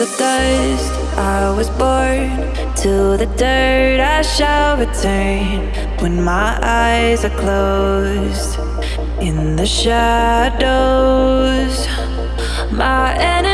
the dust I was born To the dirt I shall return. When my eyes are closed In the shadows My enemies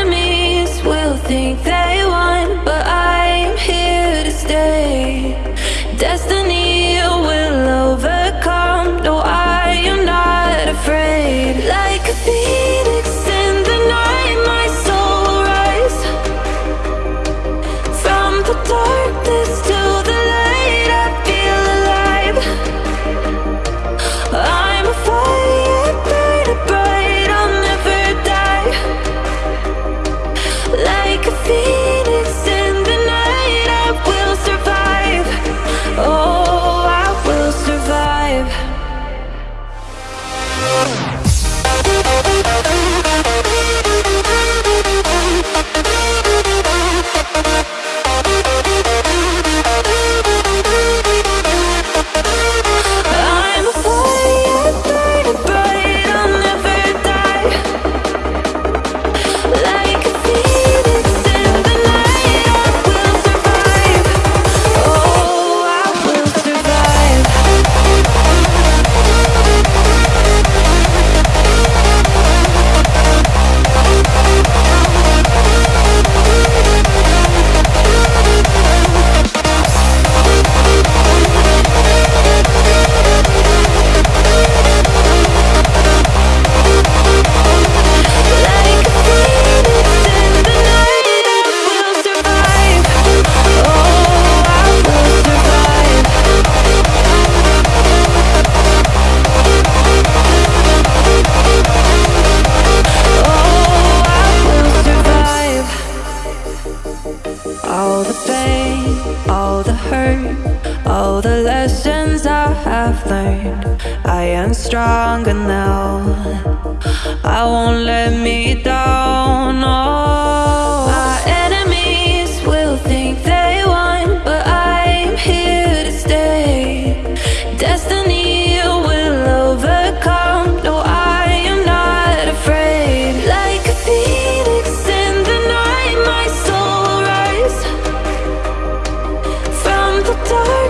hurt. All the lessons I have learned. I am stronger now I won't let the dark.